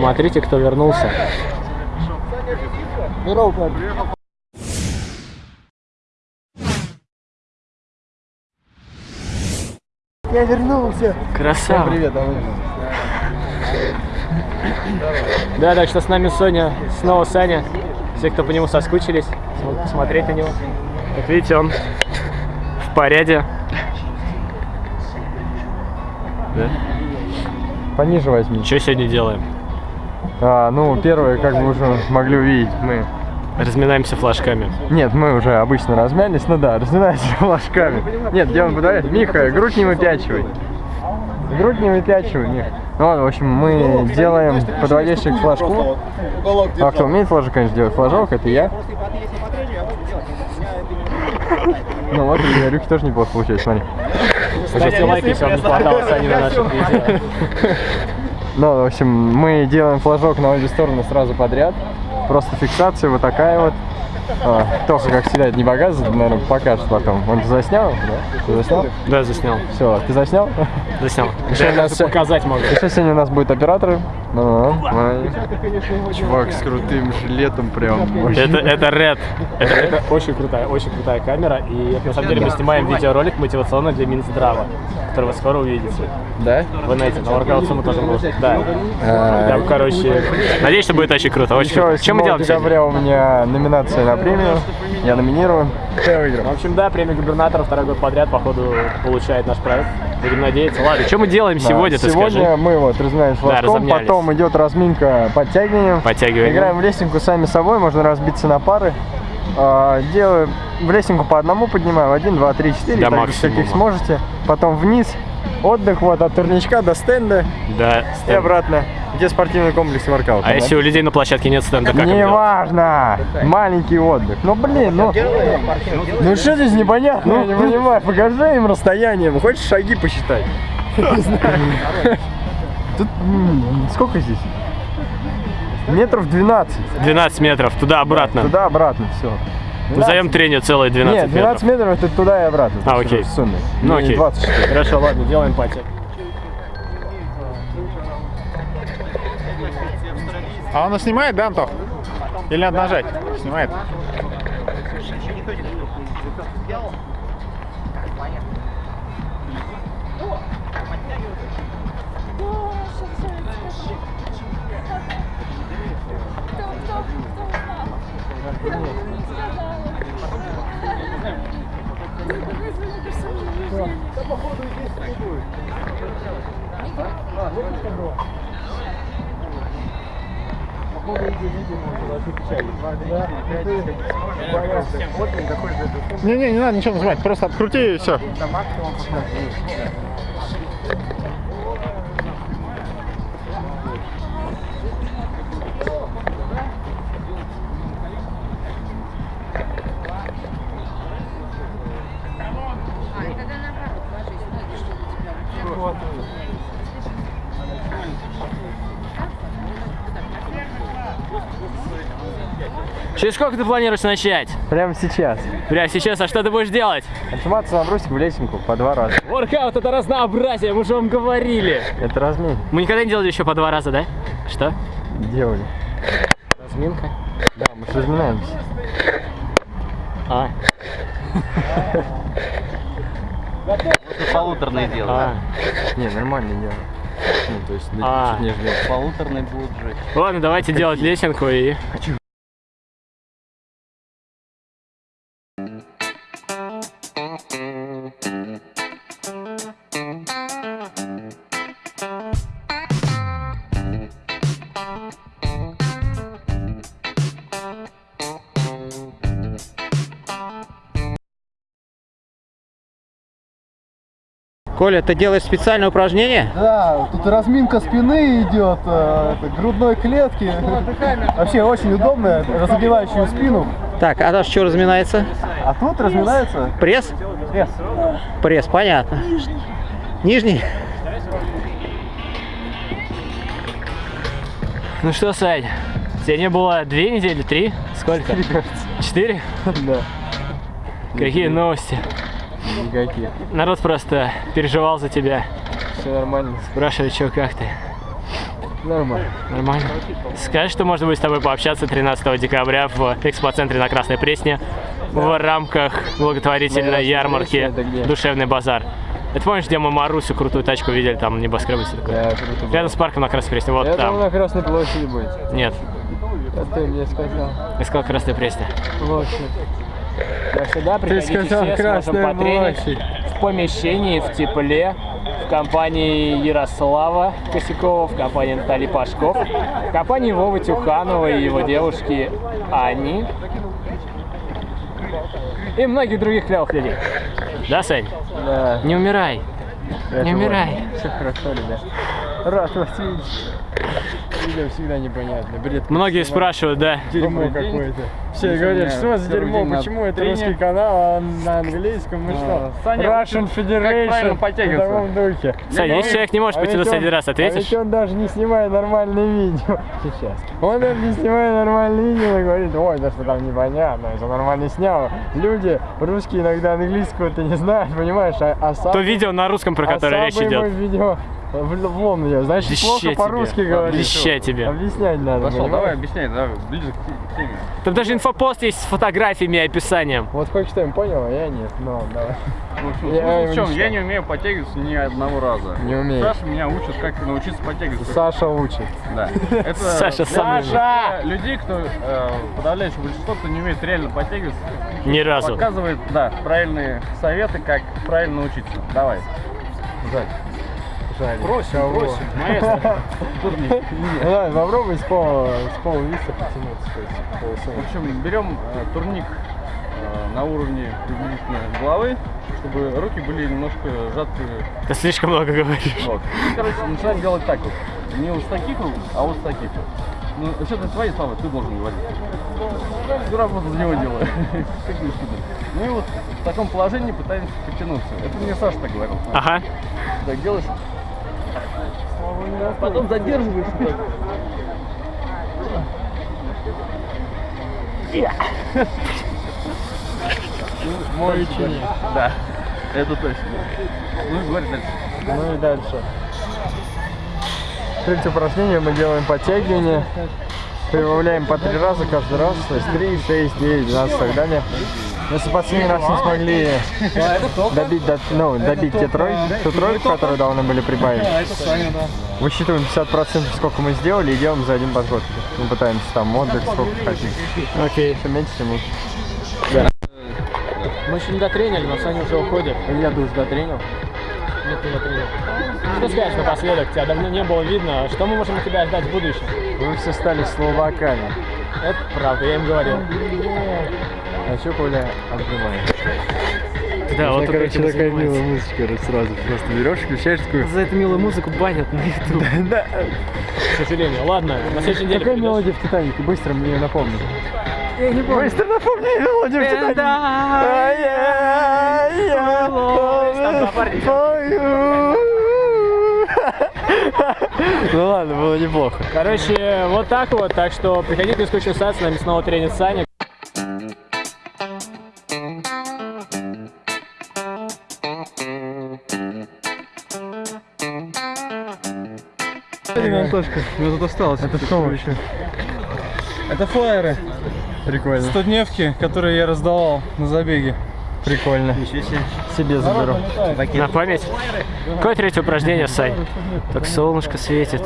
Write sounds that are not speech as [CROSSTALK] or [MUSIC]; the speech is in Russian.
Смотрите, кто вернулся. Я вернулся. Красава. Привет, а Да, так что с нами Соня, снова Саня. Все, кто по нему соскучились, смогут посмотреть на него. Как видите, он в порядке. Да? Пониже возьми. Что сегодня делаем? А, ну, первое, как вы уже могли увидеть, мы... Разминаемся флажками. Нет, мы уже обычно размялись, ну да, разминаемся [LAUGHS] флажками. Нет, делаем подавать. Миха, грудь не выпячивай. Грудь не выпячивай, Мих. Ну, в общем, мы делаем подводящих к флажку. А кто умеет флажок, конечно, делать флажок, это я. [LAUGHS] Ну вот, и Рюки тоже неплохо получается, смотри. Ставьте лайки, если вам не хватало Сани на наших видео. [LAUGHS] Ну, в общем, мы делаем флажок на обе стороны сразу подряд. Просто фиксация вот такая вот. А, Тоха, как всегда, это не показывает, наверное, покажет потом. Он заснял, да? Ты заснял? Да, заснял. Все, ты заснял? Заснял. Еще Да, нас показать могу. Еще сегодня у нас будут операторы. Ну, Чувак с крутым жилетом прям. Это, это Red. Это, это очень крутая, очень крутая камера. И на самом деле мы снимаем видеоролик мотивационный для Минздрава, который вы скоро увидите. Да? В инете. На воркаут мы тоже можем. Да. А, Там, короче, надеюсь, что будет очень круто. Очень Еще круто. Чем мы 7 делаем сегодня? декабря у меня номинация на премию. Я номинирован. Я выиграл. В общем, да, премия губернатора второй год подряд, походу, получает наш проект. Будем надеяться. Ладно, что мы делаем Да, сегодня, ты Сегодня скажи? мы вот разминаемся флажком, разомнялись. потом идет разминка подтягиванием. Подтягиваем. Играем в лесенку сами собой, можно разбиться на пары. А, Делаем в лесенку по одному поднимаем, один, два, три, четыре, До так, каких сможете. Потом вниз, отдых вот от турничка до стенда Да. и стенд. обратно, где спортивный комплекс и воркаут. А если у людей на площадке нет стенда, как им Не делать? важно, маленький отдых. Ну блин, ну, ну что здесь непонятно, я не понимаю. Покажи им расстояние, ну, хочешь шаги посчитать? [LAUGHS] Не знаю. Тут сколько здесь? Метров 12. 12 метров, туда-обратно. Туда-обратно, все. Назовем тренер целые 12 Нет, 12 метров. метров это туда и обратно. А, окей. сумме. Ну Не окей. 24. Хорошо, ладно, делаем пати. А он снимает, да, Антох? Или надо нажать? Снимает. Не-не, не надо ничего нажимать, просто открути и все. А, тебя Через сколько ты планируешь начать? Прямо сейчас. Прямо сейчас, а что ты будешь делать? Отжиматься на брусик в лесенку по два раза. Воркаут это разнообразие, мы же вам говорили. Это размин. Мы никогда не делали еще по два раза, да? Что? Делали. Разминка. Да, мы же разминаемся. А. [LAUGHS] Полуторный дело. А. Не, нормально дело. Ну, то есть, А. чуть нежели. Полуторный будет жить. Ладно, давайте делать лесенку и... Коля, ты делаешь специальное упражнение? Да, тут разминка спины идет, э, грудной клетки. Вообще очень удобно, разогревающую спину. Так, а дальше что разминается? А тут разминается Пресс? пресс. Пресс, понятно. Нижний? Ну что, Сань, тебе не было две недели, три? Сколько? Четыре? Да. Какие новости? Никаких. Народ просто переживал за тебя. Все нормально. Спрашивает, что, как ты? Нормально. Нормально. Скажешь, что можно будет с тобой пообщаться 13 декабря в экспоцентре на Красной Пресне в рамках благотворительной ярмарки это где? «Душевный базар». Это помнишь, где мы Марусю крутую тачку видели, там небоскребы все такое? Да, круто было. Рядом с парком на Красной Пресне, вот Я думал, там. на Красной площади будет. Нет, Это ты мне сказал. я сказал Красной Пресне. Площадь. Так что да, приходите сказал все, сможем потренить площадь. в помещении, в тепле, в компании Ярослава Косякова, в компании Натальи Пашков, в компании Вовы Тюханова и его девушки Ани и многих других клевых людей. Да, Сань? Да. Не умирай. Не умирай. Все хорошо, ребят. Рад вас видеть. Видео всегда непонятно. Бред. Многие спрашивают, да. Дерьмо какое-то. Все говорят, что за дерьмо, почему это русский канал, а на английском, мы что? Russian Federation в таком духе. Саня, если человек не может потянуться ведь один раз, ответишь? он даже не снимает нормальные видео. Сейчас. Он даже не снимает нормальные видео и говорит, ой, да что там непонятно, это нормально снял. Люди русские иногда английского-то не знают, понимаешь, а, а сам... То видео на русском, про которое а речь идет. видео в, в лом я, значит, Леща плохо тебе. по-русски говоришь. Леща тебе. Объяснять надо, Пошел, понимаешь? давай объясняй, давай, ближе к теме. Там даже инфопост есть с фотографиями и описанием. Вот кое-что понял, а я нет. Ну, давай. В общем, Я в чем? не Я не умею подтягиваться ни одного раза. Не умеешь. Саша меня учит, как научиться подтягиваться. Саша учит. Да. Это [LAUGHS] Саша сам для людей, кто э, подавляющее большинство, кто не умеет реально подтягиваться, Ни разу. показывает, да, правильные советы, как правильно учиться. Давай. Жаль. Жаль. Бросим, Кого? бросим. Маэстро. [LAUGHS] Турник. Давай, попробуй с пола, с пола виса потянуться. В общем, берем э, турник э, на уровне приблизительно головы, чтобы руки были немножко сжаты. Ты слишком много говоришь. Вот. И, короче, начинаем делать так вот. Не вот с таких рук, а вот с таких вот. Ну, вообще, это твои слова, ты должен говорить. Всю работу за него делаю. Как не. Ну и вот в таком положении пытаемся потянуться. Это мне Саша так говорил. Ага. Так делаешь. Потом задерживаешь. вот так. Мой ученик. Да, это точно. Ну, говори дальше. Ну и дальше. Третье упражнение мы делаем подтягивание. Прибавляем по три раза каждый раз. То есть 3, 6, 9, 12 и так далее. Если последний раз не смогли добить, до- ну, добить те трой, ту тройку, которую должны были прибавить, высчитываем 50% сколько мы сделали и делаем за один подход. Мы пытаемся там отдых сколько хотим. Окей. Чем меньше, тем лучше. Мы еще не дотренили, но Саня уже уходит. Илья душ дотренил. Нет, не дотренил. Что скажешь напоследок? Тебя давно не было видно. Что мы можем от тебя ждать в будущем? Вы все стали словаками. Это правда, я им говорил. А что Коля обнимает? Да, вот короче, такая занимается. милая музычка короче, сразу. Просто берешь, включаешь такую. За эту милую музыку банят на [LAUGHS] YouTube. Да. К сожалению. Ладно, на следующей неделе Какая мелодия в Титанике? Быстро мне напомни. Я не помню. Быстро напомни мелодию в Титанике. Там напарник. Ну ладно, было неплохо. Короче, вот так вот. Так что приходите на скучную сад, с нами снова тренит Саня. Антошка, мне тут осталось. Это что вообще? Это флайеры, Прикольно. стодневки, которые я раздавал на забеге. Прикольно. Себе заберу. На память. Какое третье упражнение, Сань? Так солнышко светит.